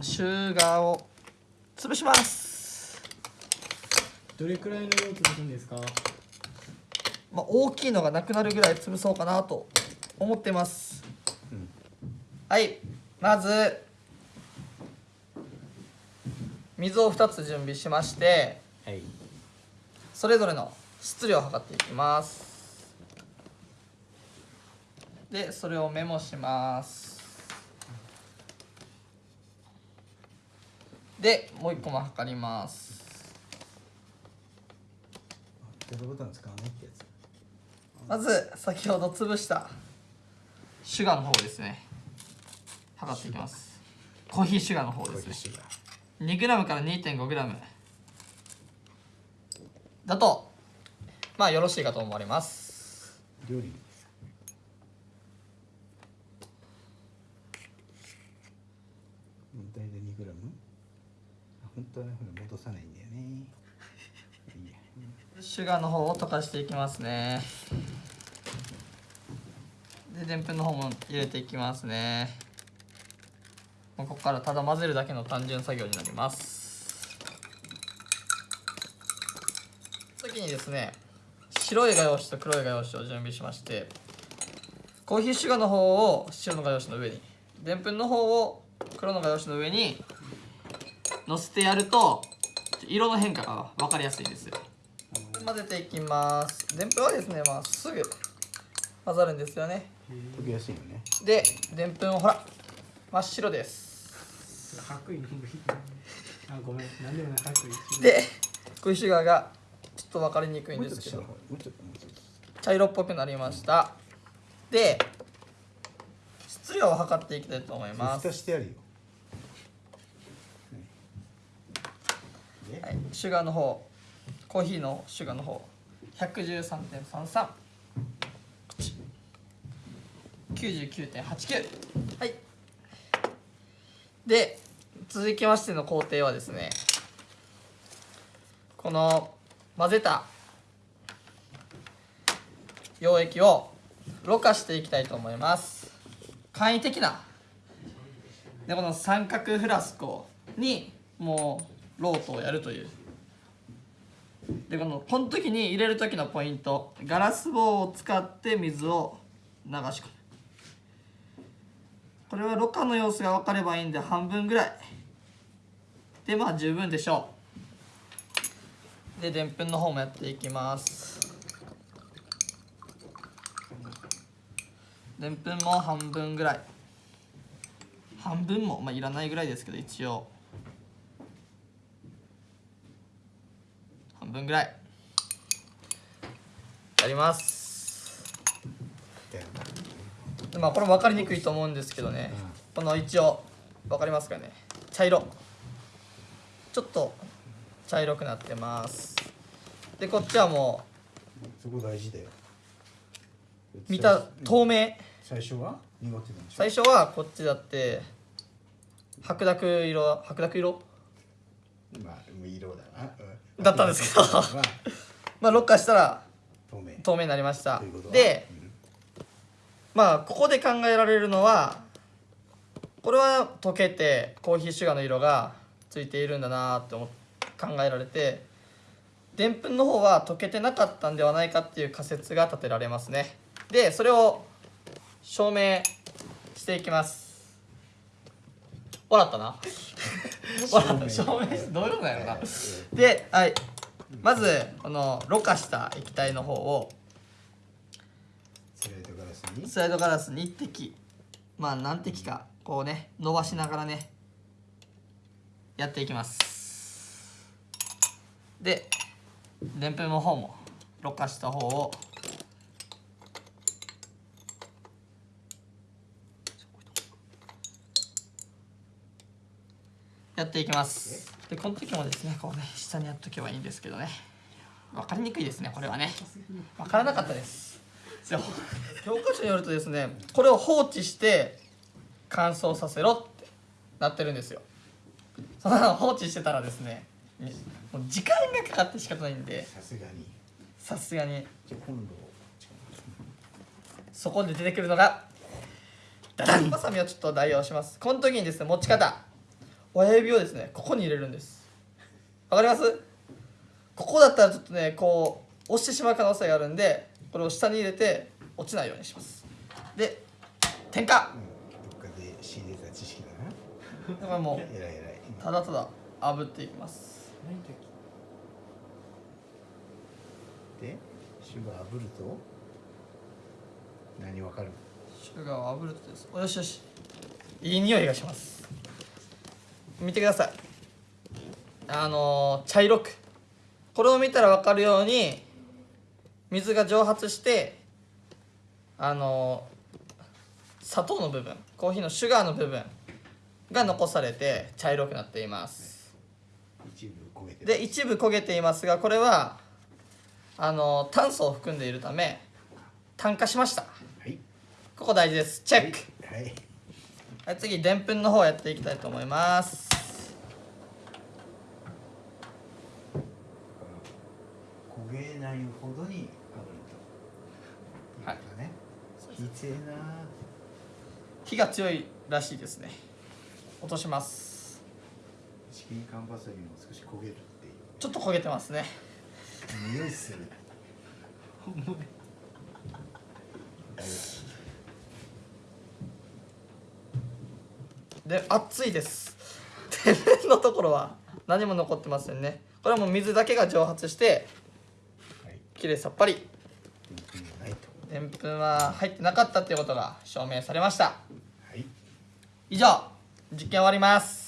シュガーを潰します。どれくらいの量潰すんですか？まあ、大きいのがなくなるぐらい潰そうかなと思ってます、うん。はい。まず水を2つ準備しましてはい。それぞれの質量を測っていきます。でそれをメモしますでもう一個も測ります。まず先ほど潰したシュガーの方ですね。測っていきます。コーヒーシュガーの方ですね。2g から 2.5g だとまあよろしいかと思われます。料理うん大体 2g 本当はねほら戻さないんだよね。シュガーの方を溶かしていきますね。ででんぷんの方も入れていきますね。もうここからただ混ぜるだけの単純作業になります。次にですね白い画用紙と黒い画用紙を準備しましてコーヒーシュガーの方を白の画用紙の上にでんぷんの方を黒の画用紙の上に乗せてやると色の変化が分かりやすいです混ぜていきます。でんぷんはですねまあすぐ混ざるんですよね。溶けやすいよね。ででんぷんほら真っ白です。白衣の部品あごめん。なんでもない。白衣でコーヒーシュガーがちょっと分かりにくいんですけど。茶色っぽくなりました。で質量を測っていきたいと思います蓋してあるよはい、シュガーの方コーヒーのシュガーの方113.33こっち。99.89はい。で続きましての工程はですねこの混ぜた溶液をろ過していきたいと思います。簡易的なでこの三角フラスコにもうロートをやるという。でこのこの時に入れる時のポイント。ガラス棒を使って水を流し込む。これはろ過の様子が分かればいいんで半分ぐらい。でまあ十分でしょう。ででんぷんの方もやっていきます。でんぷんも半分ぐらい。半分もまあいらないぐらいですけど一応。分ぐらい。やります。でまあこれも分かりにくいと思うんですけどね、この一応分かりますかね。茶色。ちょっと茶色くなってます。でこっちはもそこ大事だよ。う見た透明。最初は？最初はこっちだって。白濁色白濁色？まあ色だな。うん。だったんですけどまあまあろ過したら透明。透明になりました。でうん。まあここで考えられるのはこれは溶けてコーヒーシュガーの色がついているんだなって考えられてでんぷんの方は溶けてなかったんではないかっていう仮説が立てられますね。でそれを証明していきます。笑ったな 証明しどういうことやろな。で、はい、まずこのろ過した液体の方をスライドガラスに？スライドガラスに1滴。まあ何滴かこうね伸ばしながらねやっていきます。ででんぷんの方もろ過した方をやっていきます。でこの時もですねこうね下にやっとけばいいんですけどね。分かりにくいですねこれはね。分からなかったです。教科書によるとですねこれを放置して乾燥させろってなってるんですよ。そんなの放置してたらですねもう時間がかかって仕方ないんで。さすがに。さすがに。そこで出てくるのがダダンバサミをちょっと代用します。この時にですね持ち方親指をですねここに入れるんです。わかります？ここだったらちょっとねこう押してしまう可能性があるんでこれを下に入れて落ちないようにします。で点火。どっかで仕入れた知識だな。だからもうただただ炙っていきます。でシュガー炙ると？何わかる？シュガーを炙るとです。およしよし。いい匂いがします見てください。あのー茶色く。これを見たら分かるように水が蒸発してあのー砂糖の部分コーヒーのシュガーの部分が残されて茶色くなっています。一部焦げてで一部焦げていますがこれはあのー炭素を含んでいるため炭化しました。はい。ここ大事です。チェック、はい、はい。はい、次でんぷんの方やっていきたいと思います焦げないほどにと。はい。火が強いらしいですね。落とします。チキンカンパスよりも少し焦げるっていちょっと焦げてますね。う匂いする。で熱いです。天然のところは何も残ってませんね。これはもう水だけが蒸発してきれいさっぱり。でんぷんは入ってなかったっていうことが証明されました。はい。以上実験終わります